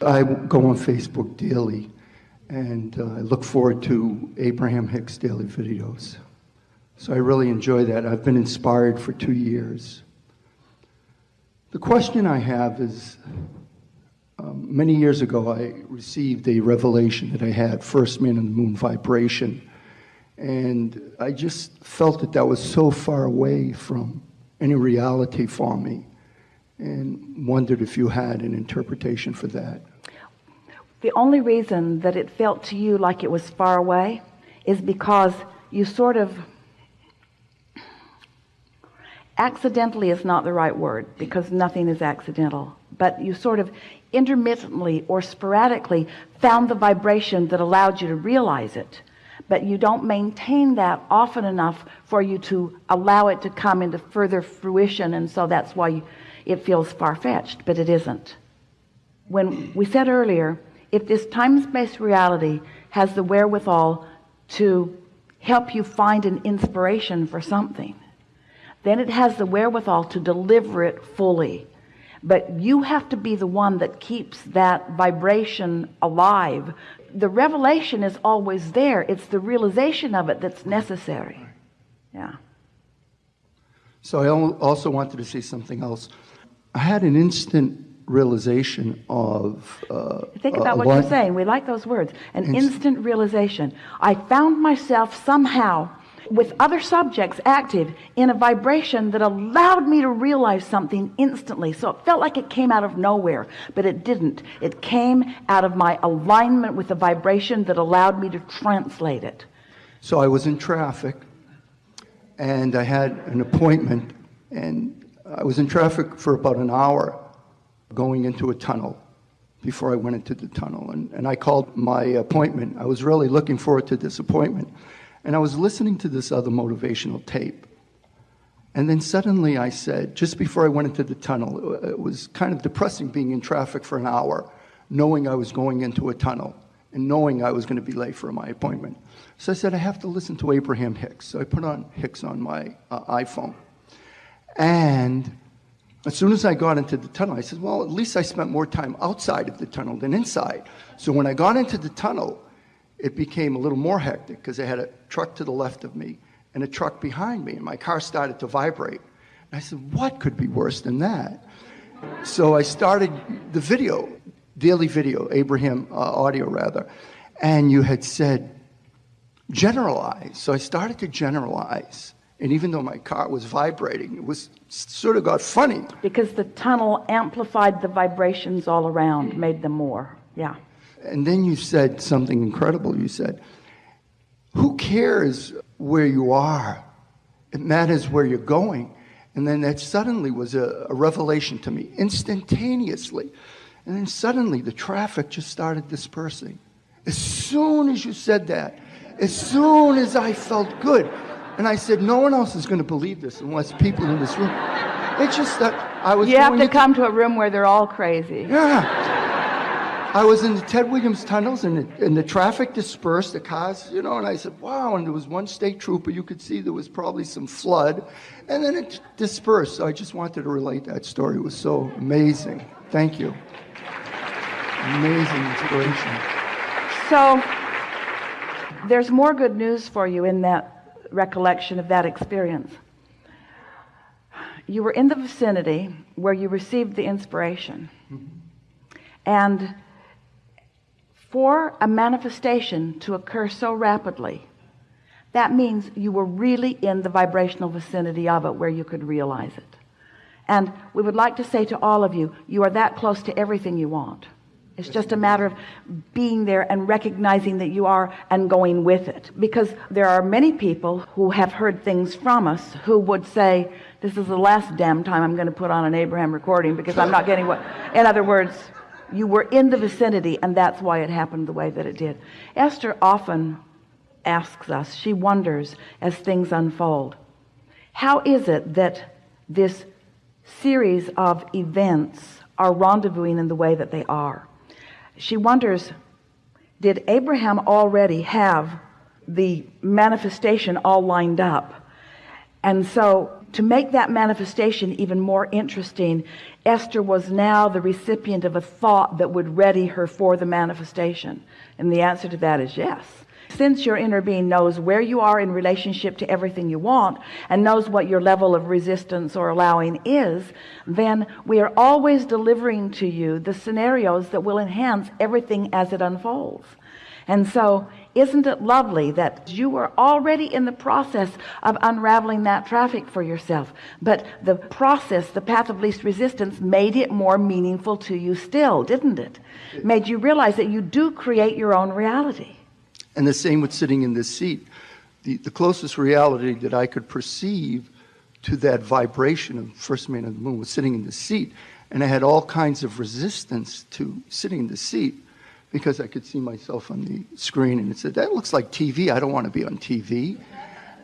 I go on Facebook daily, and uh, I look forward to Abraham Hicks daily videos. So I really enjoy that. I've been inspired for two years. The question I have is um, many years ago, I received a revelation that I had, first man on the moon vibration. And I just felt that that was so far away from any reality for me and wondered if you had an interpretation for that. The only reason that it felt to you like it was far away is because you sort of accidentally is not the right word because nothing is accidental but you sort of intermittently or sporadically found the vibration that allowed you to realize it but you don't maintain that often enough for you to allow it to come into further fruition and so that's why you, it feels far-fetched but it isn't. When we said earlier if this time-space reality has the wherewithal to help you find an inspiration for something then it has the wherewithal to deliver it fully. But you have to be the one that keeps that vibration alive the revelation is always there. It's the realization of it that's necessary. Yeah. So I also wanted to say something else. I had an instant realization of uh, think about what you're saying. We like those words. An Inst instant realization. I found myself somehow with other subjects active in a vibration that allowed me to realize something instantly. So it felt like it came out of nowhere but it didn't. It came out of my alignment with the vibration that allowed me to translate it. So I was in traffic and I had an appointment and I was in traffic for about an hour going into a tunnel before I went into the tunnel. And, and I called my appointment. I was really looking forward to this appointment and I was listening to this other motivational tape. And then suddenly I said, just before I went into the tunnel, it was kind of depressing being in traffic for an hour, knowing I was going into a tunnel and knowing I was going to be late for my appointment. So I said, I have to listen to Abraham Hicks. So I put on Hicks on my uh, iPhone. And as soon as I got into the tunnel, I said, well, at least I spent more time outside of the tunnel than inside. So when I got into the tunnel, it became a little more hectic because I had a truck to the left of me and a truck behind me, and my car started to vibrate. And I said, What could be worse than that? So I started the video, daily video, Abraham uh, audio rather, and you had said, generalize. So I started to generalize. And even though my car was vibrating, it was sort of got funny. Because the tunnel amplified the vibrations all around, made them more. Yeah. And then you said something incredible. You said, who cares where you are? It matters where you're going. And then that suddenly was a, a revelation to me, instantaneously. And then suddenly the traffic just started dispersing. As soon as you said that, as soon as I felt good, and I said, no one else is going to believe this unless people in this room. It's just that I was. You have to come to a room where they're all crazy. Yeah. I was in the Ted Williams tunnels and the, and the traffic dispersed, the cars, you know, and I said, wow, and there was one state trooper, you could see there was probably some flood, and then it dispersed. So I just wanted to relate that story. It was so amazing. Thank you. Amazing inspiration. So there's more good news for you in that recollection of that experience. You were in the vicinity where you received the inspiration. Mm -hmm. And for a manifestation to occur so rapidly that means you were really in the vibrational vicinity of it where you could realize it. And we would like to say to all of you you are that close to everything you want. It's just a matter of being there and recognizing that you are and going with it. Because there are many people who have heard things from us who would say this is the last damn time I'm going to put on an Abraham recording because I'm not getting what in other words you were in the vicinity and that's why it happened the way that it did. Esther often asks us she wonders as things unfold how is it that this series of events are rendezvousing in the way that they are? She wonders did Abraham already have the manifestation all lined up? And so to make that manifestation even more interesting Esther was now the recipient of a thought that would ready her for the manifestation. And the answer to that is yes. Since your inner being knows where you are in relationship to everything you want and knows what your level of resistance or allowing is then we are always delivering to you the scenarios that will enhance everything as it unfolds. And so isn't it lovely that you were already in the process of unraveling that traffic for yourself but the process the path of least resistance made it more meaningful to you still didn't it made you realize that you do create your own reality and the same with sitting in this seat. The, the closest reality that I could perceive to that vibration of First Man of the Moon was sitting in the seat. And I had all kinds of resistance to sitting in the seat because I could see myself on the screen and it said, that looks like TV. I don't want to be on TV.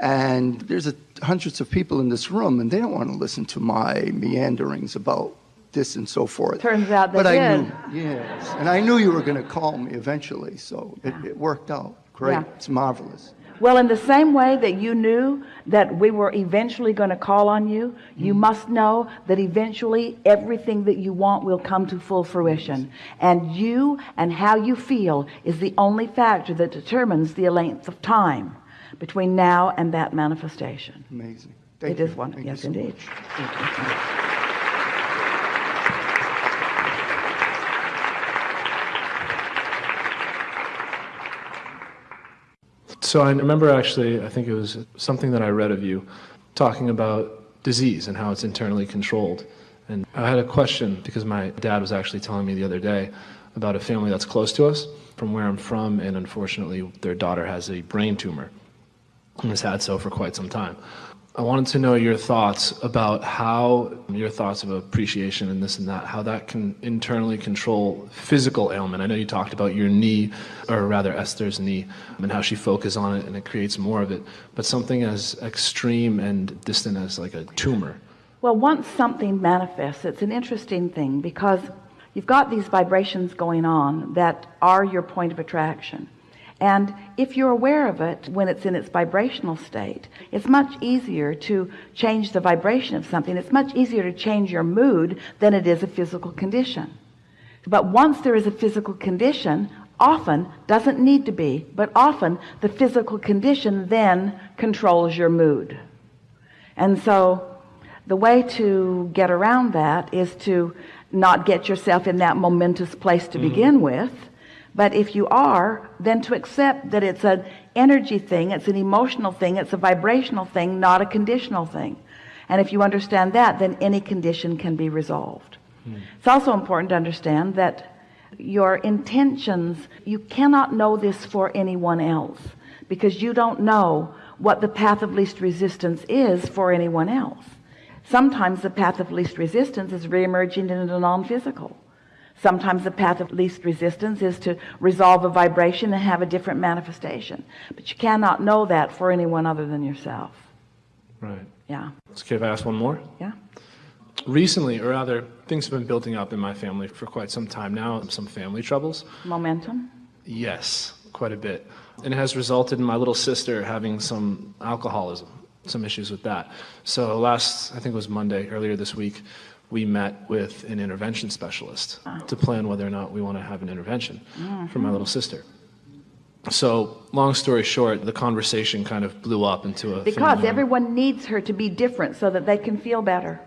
And there's a, hundreds of people in this room and they don't want to listen to my meanderings about this and so forth. Turns out they but did. I knew, yes, and I knew you were going to call me eventually, so it, it worked out. Great, Yeah. it's marvelous. Well in the same way that you knew that we were eventually going to call on you you mm. must know that eventually everything that you want will come to full fruition. And you and how you feel is the only factor that determines the length of time between now and that manifestation. Amazing. It Thank is one Thank you yes so indeed So I remember actually, I think it was something that I read of you talking about disease and how it's internally controlled. And I had a question because my dad was actually telling me the other day about a family that's close to us from where I'm from, and unfortunately, their daughter has a brain tumor and has had so for quite some time. I wanted to know your thoughts about how your thoughts of appreciation and this and that, how that can internally control physical ailment. I know you talked about your knee, or rather Esther's knee, and how she focuses on it and it creates more of it. But something as extreme and distant as like a tumor. Well, once something manifests, it's an interesting thing because you've got these vibrations going on that are your point of attraction. And if you're aware of it when it's in its vibrational state, it's much easier to change the vibration of something. It's much easier to change your mood than it is a physical condition. But once there is a physical condition, often doesn't need to be, but often the physical condition then controls your mood. And so the way to get around that is to not get yourself in that momentous place to mm-hmm. begin with. But if you are, then to accept that it's an energy thing, it's an emotional thing, it's a vibrational thing, not a conditional thing. And if you understand that, then any condition can be resolved. Hmm. It's also important to understand that your intentions, you cannot know this for anyone else because you don't know what the path of least resistance is for anyone else. Sometimes the path of least resistance is re-emerging into the non-physical. Sometimes the path of least resistance is to resolve a vibration and have a different manifestation. But you cannot know that for anyone other than yourself. Right. Yeah. It's okay if I ask one more? Yeah. Recently, or rather, things have been building up in my family for quite some time now, some family troubles. Momentum. Yes, quite a bit. And it has resulted in my little sister having some alcoholism, some issues with that. So last, I think it was Monday, earlier this week, we met with an intervention specialist ah. to plan whether or not we want to have an intervention mm-hmm. for my little sister. So, long story short, the conversation kind of blew up into a Because everyone needs her to be different so that they can feel better.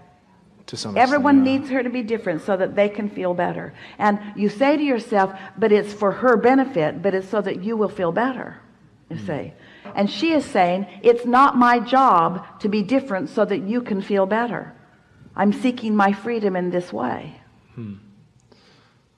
to some extent, Everyone yeah. needs her to be different so that they can feel better. And you say to yourself, but it's for her benefit, but it's so that you will feel better. You mm-hmm. see. And she is saying, it's not my job to be different so that you can feel better. I'm seeking my freedom in this way. Hmm.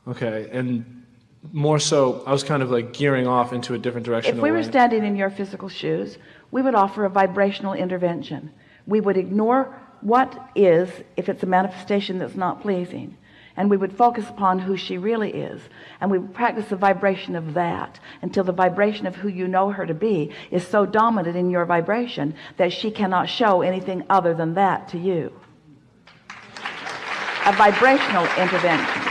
Okay, and more so, I was kind of like gearing off into a different direction. If we were standing in your physical shoes, we would offer a vibrational intervention. We would ignore what is, if it's a manifestation that's not pleasing, and we would focus upon who she really is. And we would practice the vibration of that until the vibration of who you know her to be is so dominant in your vibration that she cannot show anything other than that to you. A vibrational intervention.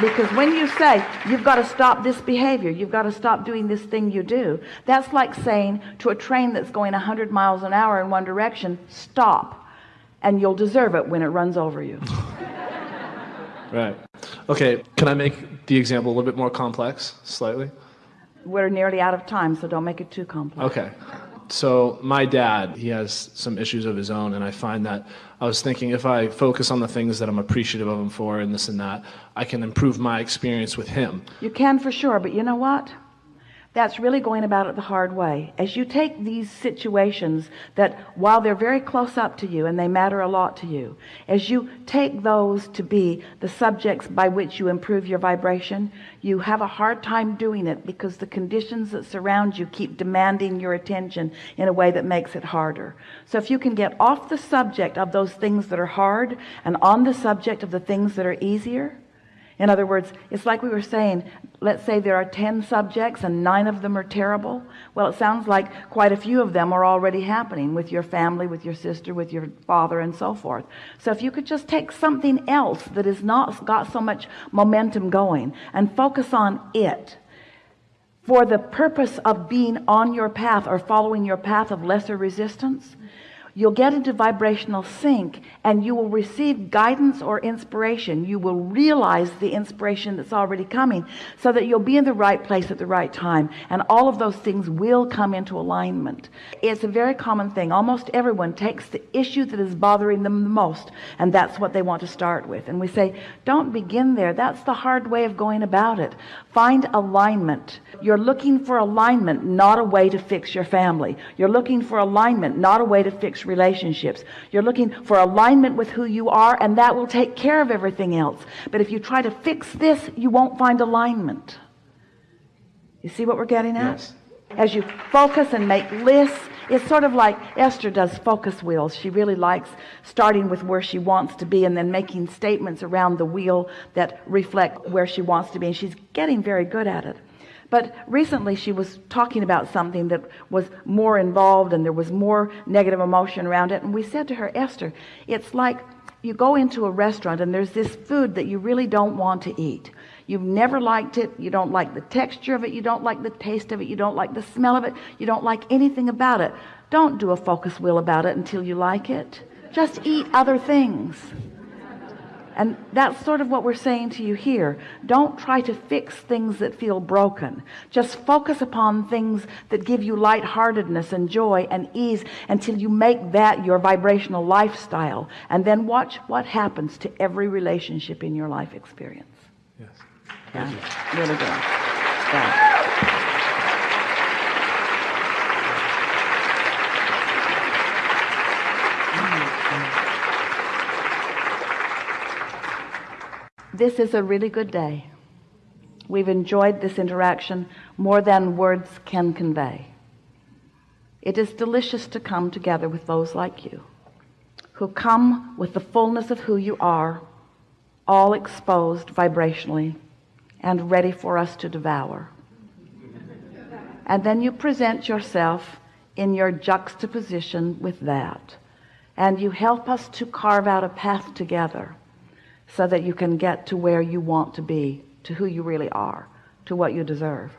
because when you say you've got to stop this behavior you've got to stop doing this thing you do that's like saying to a train that's going 100 miles an hour in one direction stop and you'll deserve it when it runs over you Right. Okay, can I make the example a little bit more complex, slightly? we're nearly out of time so don't make it too complex Okay. So my dad, he has some issues of his own, and I find that I was thinking if I focus on the things that I'm appreciative of him for and this and that, I can improve my experience with him. You can for sure, but you know what? That's really going about it the hard way. As you take these situations that while they're very close up to you and they matter a lot to you, as you take those to be the subjects by which you improve your vibration, you have a hard time doing it because the conditions that surround you keep demanding your attention in a way that makes it harder. So if you can get off the subject of those things that are hard and on the subject of the things that are easier, in other words, it's like we were saying, let's say there are 10 subjects and nine of them are terrible. Well, it sounds like quite a few of them are already happening with your family, with your sister, with your father, and so forth. So if you could just take something else that has not got so much momentum going and focus on it for the purpose of being on your path or following your path of lesser resistance, you'll get into vibrational sync and you will receive guidance or inspiration. You will realize the inspiration that's already coming so that you'll be in the right place at the right time. And all of those things will come into alignment. It's a very common thing. Almost everyone takes the issue that is bothering them the most and that's what they want to start with. And we say don't begin there. That's the hard way of going about it. Find alignment. You're looking for alignment not a way to fix your family. You're looking for alignment not a way to fix relationships. You're looking for alignment with who you are and that will take care of everything else. But if you try to fix this you won't find alignment. You see what we're getting at? Yes. as you focus and make lists it's sort of like Esther does focus wheels. She really likes starting with where she wants to be and then making statements around the wheel that reflect where she wants to be and she's getting very good at it but recently she was talking about something that was more involved and there was more negative emotion around it and we said to her Esther it's like you go into a restaurant and there's this food that you really don't want to eat You've never liked it. You don't like the texture of it. You don't like the taste of it. You don't like the smell of it. You don't like anything about it. Don't do a focus wheel about it until you like it. Just eat other things. And that's sort of what we're saying to you here. Don't try to fix things that feel broken. Just focus upon things that give you lightheartedness and joy and ease until you make that your vibrational lifestyle. And then watch what happens to every relationship in your life experience. Yes. Yeah, really good. Yeah. This is a really good day. We've enjoyed this interaction more than words can convey. It is delicious to come together with those like you who come with the fullness of who you are, all exposed vibrationally and ready for us to devour. And then you present yourself in your juxtaposition with that. And you help us to carve out a path together so that you can get to where you want to be, to who you really are, to what you deserve.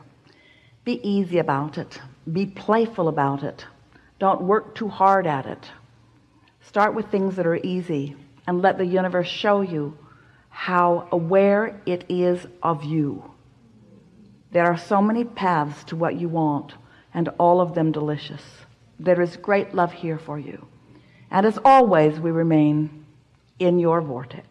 Be easy about it. Be playful about it. Don't work too hard at it. Start with things that are easy and let the universe show you how aware it is of you. There are so many paths to what you want and all of them delicious. There is great love here for you. And as always, we remain in your vortex.